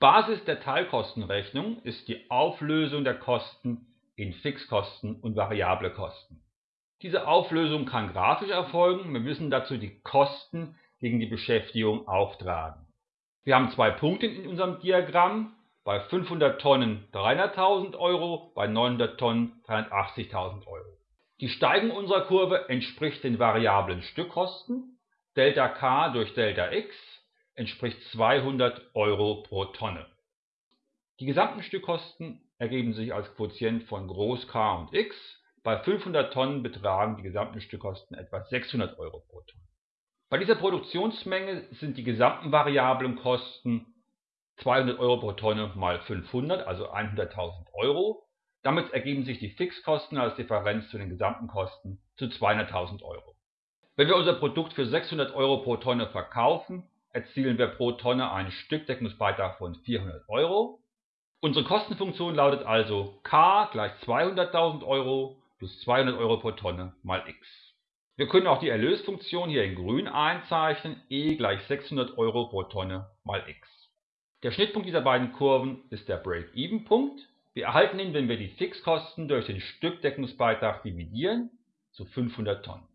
Basis der Teilkostenrechnung ist die Auflösung der Kosten in Fixkosten und variable Kosten. Diese Auflösung kann grafisch erfolgen, wir müssen dazu die Kosten gegen die Beschäftigung auftragen. Wir haben zwei Punkte in unserem Diagramm, bei 500 Tonnen 300.000 Euro, bei 900 Tonnen 380.000 Euro. Die Steigung unserer Kurve entspricht den variablen Stückkosten, Δk durch Δx entspricht 200 Euro pro Tonne. Die gesamten Stückkosten ergeben sich als Quotient von Groß K und x, bei 500 Tonnen betragen die gesamten Stückkosten etwa 600 Euro pro Tonne. Bei dieser Produktionsmenge sind die gesamten variablen Kosten 200 Euro pro Tonne mal 500, also 100.000 Euro. Damit ergeben sich die Fixkosten als Differenz zu den gesamten Kosten zu 200.000 Euro. Wenn wir unser Produkt für 600 Euro pro Tonne verkaufen, erzielen wir pro Tonne einen Stückdeckungsbeitrag von 400 Euro. Unsere Kostenfunktion lautet also k gleich 200.000 Euro plus 200 Euro pro Tonne mal x. Wir können auch die Erlösfunktion hier in grün einzeichnen, E gleich 600 Euro pro Tonne mal x. Der Schnittpunkt dieser beiden Kurven ist der Break-Even-Punkt. Wir erhalten ihn, wenn wir die Fixkosten durch den Stückdeckungsbeitrag dividieren, zu 500 Tonnen